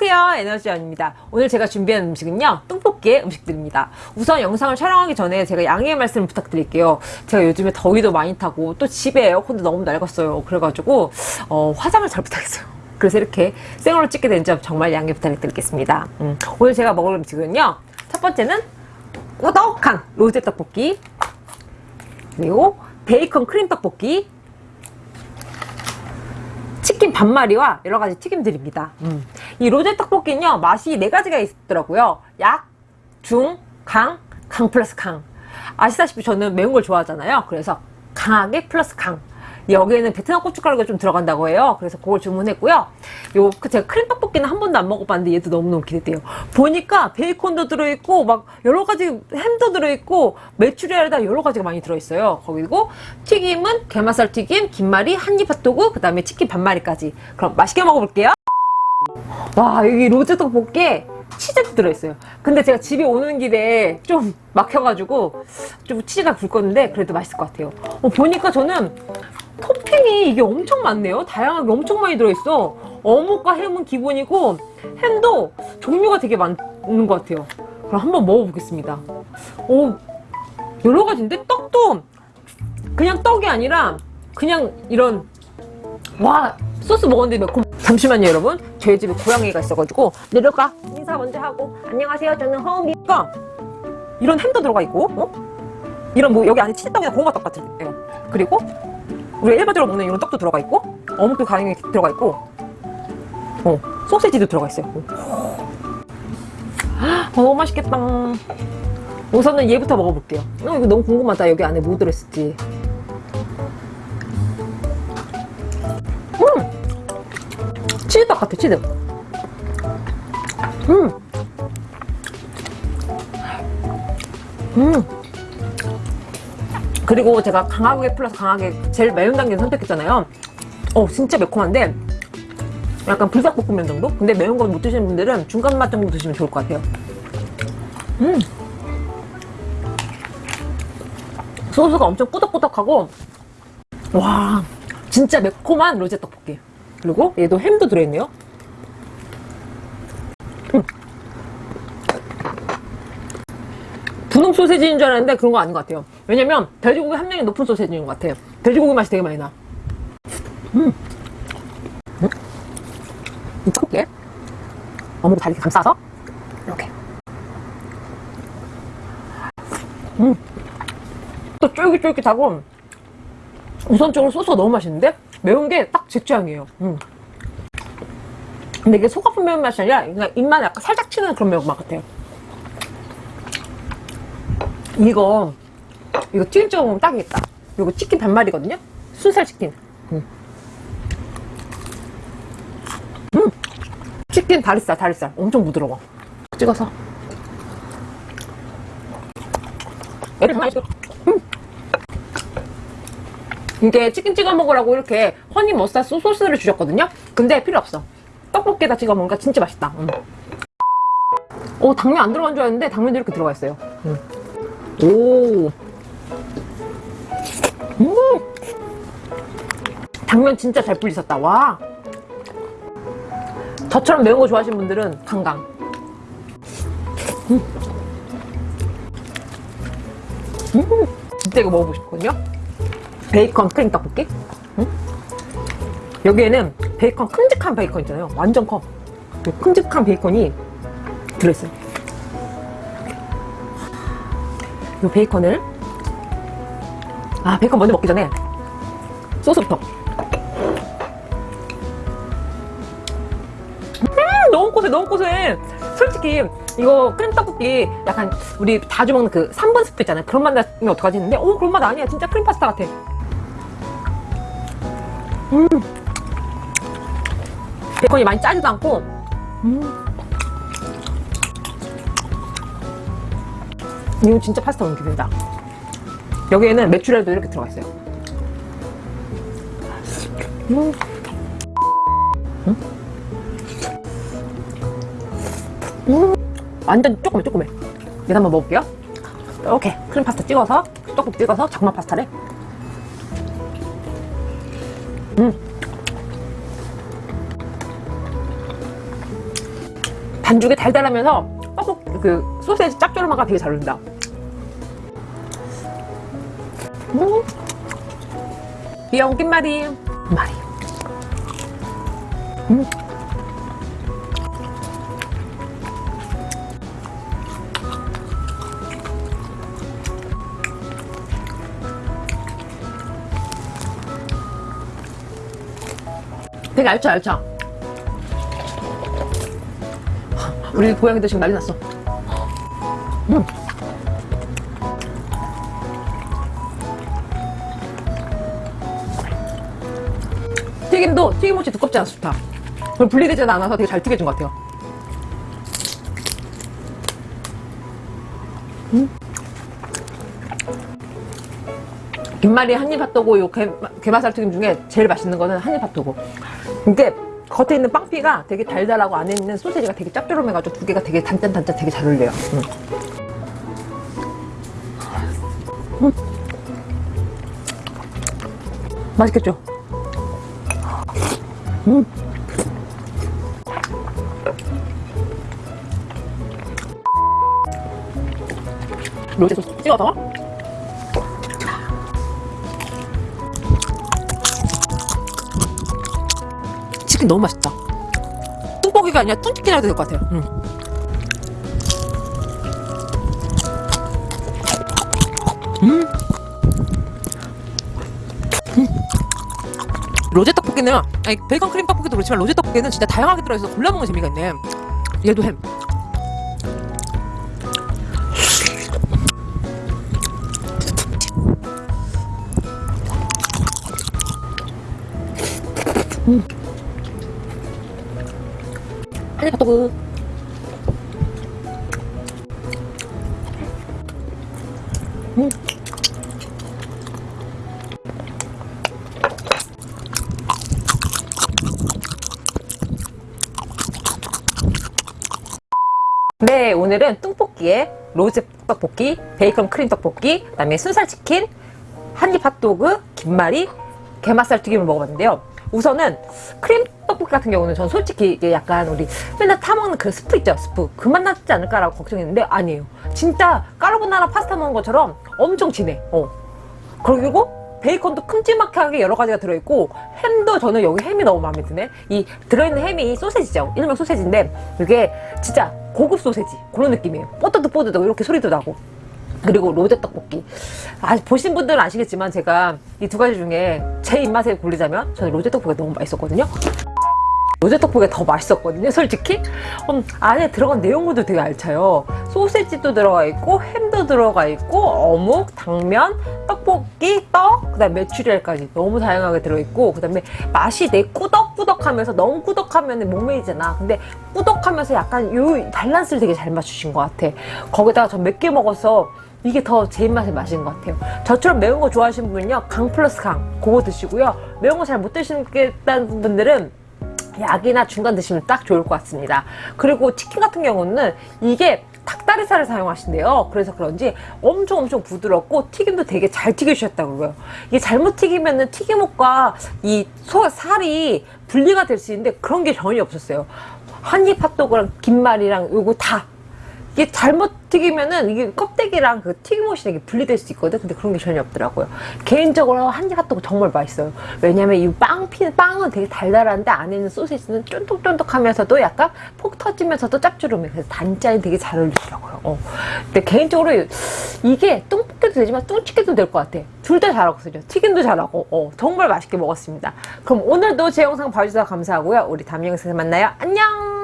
안녕하세요. 에너지원입니다. 오늘 제가 준비한 음식은요 떡볶이의 음식들입니다. 우선 영상을 촬영하기 전에 제가 양해의 말씀을 부탁드릴게요. 제가 요즘에 더위도 많이 타고 또 집에 에어컨도 너무 낡았어요. 그래가지고 어, 화장을 잘 못하겠어요. 그래서 이렇게 생얼로 찍게 된 점 정말 양해 부탁드리겠습니다. 음, 오늘 제가 먹을 음식은요 첫 번째는 꾸덕한 로제 떡볶이 그리고 베이컨 크림 떡볶이 치킨 반마리와 여러가지 튀김들입니다. 음. 이 로제 떡볶이는요 맛이 네 가지가 있더라고요 약, 중, 강, 강 플러스 강 아시다시피 저는 매운 걸 좋아하잖아요 그래서 강하게 플러스 강 여기에는 베트남 고춧가루가 좀 들어간다고 해요. 그래서 그걸 주문했고요. 요그 제가 크림 떡볶이는 한 번도 안 먹어봤는데 얘도 너무너무 기대돼요. 보니까 베이컨도 들어있고 막 여러 가지 햄도 들어있고 메추리알에다 여러 가지가 많이 들어있어요. 거기고 튀김은 게맛살 튀김, 김말이, 한입 핫도그, 그 다음에 치킨 반마리까지. 그럼 맛있게 먹어볼게요. 와 여기 로제 떡볶이에 치즈도 들어있어요. 근데 제가 집에 오는 길에 좀 막혀가지고 좀 치즈가 굵었는데 그래도 맛있을 것 같아요. 어, 보니까 저는 토핑이 이게 엄청 많네요. 다양하게 엄청 많이 들어있어. 어묵과 햄은 기본이고 햄도 종류가 되게 많은 것 같아요. 그럼 한번 먹어보겠습니다. 오, 여러 가지인데 떡도 그냥 떡이 아니라 그냥 이런 와 소스 먹었는데 매콤 잠시만요 여러분. 저희 집에 고양이가 있어가지고 내려가. 인사 먼저 하고. 안녕하세요. 저는 허은비가 이런 햄도 들어가 있고 어? 이런 뭐 여기 안에 치즈떡이나 고구마떡 같은 데요. 그리고 우리가 일반적으로 먹는 이런 떡도 들어가 있고 어묵도 가능히 들어가 있고 어, 소세지도 들어가 있어요. 어, 너무 맛있겠다. 우선은 얘부터 먹어볼게요. 어, 이거 너무 궁금하다. 여기 안에 뭐 들어있을지 치즈떡 같아 치즈 음! 음! 그리고 제가 강하게 플러스 강하게 제일 매운 단계를 선택했잖아요 어 진짜 매콤한데 약간 불닭볶음면 정도? 근데 매운 거못 드시는 분들은 중간 맛 정도 드시면 좋을 것 같아요 음 소스가 엄청 꾸덕꾸덕하고 와 진짜 매콤한 로제 떡볶이 그리고 얘도 햄도 들어있네요 음. 분홍 소세지인 줄 알았는데 그런 거 아닌 것 같아요 왜냐면 돼지고기 함량이 높은 소세지인 것 같아요 돼지고기 맛이 되게 많이 나 음. 음. 이 떡볶이에 어묵을 잘 이렇게 감싸서 이렇게 음. 또 쫄깃쫄깃하고 우선적으로 소스가 너무 맛있는데 매운 게 딱 제 취향이에요 음. 근데 이게 속 아픈 매운맛이 아니라 그냥 입만 약간 살짝 치는 그런 매운맛 같아요 이거 이거 튀김 먹으면 딱이겠다 이거 치킨 반마리거든요 순살 치킨 음. 음. 치킨 다리살 다리살 엄청 부드러워 찍어서 얘를 많이. 이게 치킨 찍어 먹으라고 이렇게 허니 머스타드 소스를 주셨거든요 근데 필요 없어 떡볶이에다 찍어 먹으니까 진짜 맛있다 음. 오 당면 안 들어간 줄 알았는데 당면도 이렇게 들어가 있어요 음. 오 음! 당면 진짜 잘 불리셨다 와 저처럼 매운 거 좋아하시는 분들은 강강 음. 음. 진짜 이거 먹어보고 싶거든요 베이컨 크림 떡볶이? 음? 여기에는 베이컨 큼직한 베이컨 있잖아요. 완전 커 큼직한 베이컨이 들어있어요. 이 베이컨을 아 베이컨 먼저 먹기 전에 소스부터. 음 너무 고소해 너무 고소해. 솔직히 이거 크림 떡볶이 약간 우리 자주 먹는 그 3번 스프 있잖아요. 그런 맛 나면 어떡하지 했는데 오 그런 맛 아니야. 진짜 크림 파스타 같아 음 베이컨이 많이 짜지도 않고. 음. 이건 진짜 파스타 느낌이다. 여기에는 메추리알도 이렇게 들어가 있어요. 음. 음. 음. 완전 조그매 조그매 내가 한번 먹어볼게요. 이렇게 크림 파스타 찍어서 떡국 찍어서 장마 파스타래 음. 반죽이 달달하면서 떡볶 그 소세지 짭조름함과 되게 잘 어울린다. 음. 귀여운 김말이 말이. 음. 되게 알죠 알죠 우리 고양이들 지금 난리 났어 음. 튀김도 튀김옷이 두껍지 않아 좋다 그리고 분리되지 않아서 되게 잘 튀겨진 것 같아요 음. 김말이 한입 핫도그 요 게, 게맛살 튀김 중에 제일 맛있는 거는 한입 핫도그 이게 겉에 있는 빵피가 되게 달달하고 안에 있는 소세지가 되게 짭조름해가지고 두 개가 되게 단짠단짠 되게 잘 어울려요 음. 음. 맛있겠죠? 음. 로제 소스 찍어서 치킨 너무 맛있다 뚱볶이가 아니라 뚱치킨 해도 될 것 같아요 음. 음. 음. 로제 떡볶이는 아니 베이컨 크림 떡볶이도 그렇지만 로제 떡볶이는 진짜 다양하게 들어있어서 골라먹는 재미가 있네 얘도 햄 음. 핫도그 음. 네, 오늘은 뚱볶이에 로제 떡볶이, 베이컨 크림 떡볶이, 그 다음에 순살치킨, 한입 핫도그, 김말이, 게맛살 튀김을 먹어봤는데요. 우선은 크림 떡볶이 같은 경우는 전 솔직히 이게 약간 우리 맨날 타먹는 그 스프 있죠? 스프. 그 맛 나지 않을까라고 걱정했는데 아니에요. 진짜 까르보나라 파스타 먹는 것처럼 엄청 진해. 어. 그리고 베이컨도 큼지막하게 여러 가지가 들어있고 햄도 저는 여기 햄이 너무 마음에 드네. 이 들어있는 햄이 소세지죠? 일명 소세지인데 이게 진짜 고급 소세지. 그런 느낌이에요. 뽀드득 뽀드득 이렇게 소리도 나고. 그리고 로제 떡볶이. 아, 보신 분들은 아시겠지만 제가 이 두 가지 중에 제 입맛에 고르자면 저는 로제 떡볶이가 너무 맛있었거든요 로제 떡볶이가 더 맛있었거든요 솔직히. 음, 안에 들어간 내용물도 되게 알차요. 소세지도 들어가 있고 햄도 들어가 있고 어묵, 당면, 떡볶이, 떡, 그 다음에 메추리알까지 너무 다양하게 들어있고 그 다음에 맛이 내 꾸덕꾸덕하면서 너무 꾸덕하면 목메이잖아. 근데 꾸덕하면서 약간 요 밸런스를 되게 잘 맞추신 것 같아. 거기다가 전 맵게 먹어서 이게 더 제 입맛에 맞은 것 같아요. 저처럼 매운 거 좋아하시는 분은요 강 플러스 강 그거 드시고요. 매운 거 잘 못 드시겠다는 분들은 약이나 중간 드시면 딱 좋을 것 같습니다. 그리고 치킨 같은 경우는 이게 닭다리살을 사용하신대요. 그래서 그런지 엄청 엄청 부드럽고 튀김도 되게 잘 튀겨주셨다고 그러고요. 이게 잘못 튀기면 은 튀김옷과 이 소, 살이 분리가 될 수 있는데 그런 게 전혀 없었어요. 한입 핫도그랑 김말이랑 요거 다 이게 잘못 튀기면은 이게 껍데기랑 그 튀김옷이 되게 분리될 수 있거든? 근데 그런 게 전혀 없더라고요. 개인적으로 한입 핫도그 정말 맛있어요. 왜냐면 이 빵 피 빵은 되게 달달한데 안에 있는 소시지는 쫀득쫀득하면서도 약간 폭 터지면서도 짭조름해. 그래서 단짠이 되게 잘 어울리더라고요. 어. 근데 개인적으로 이게 뚱볶이도 되지만 뚱치기도 될 것 같아. 둘 다 잘하거든요. 튀김도 잘하고. 어, 정말 맛있게 먹었습니다. 그럼 오늘도 제 영상 봐주셔서 감사하고요. 우리 다음 영상에서 만나요. 안녕